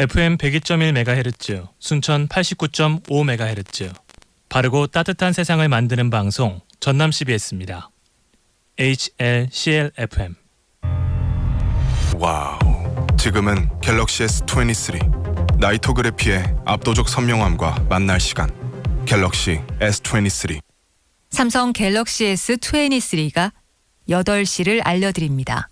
FM 102.1MHz, 순천 89.5MHz. 바르고 따뜻한 세상을 만드는 방송 전남 CBS입니다. HLCL-FM Wow. 지금은 갤럭시 S23 나이토그래피의 압도적 선명함과 만날 시간. 갤럭시 S23. 삼성 갤럭시 S23가 8시를 알려드립니다.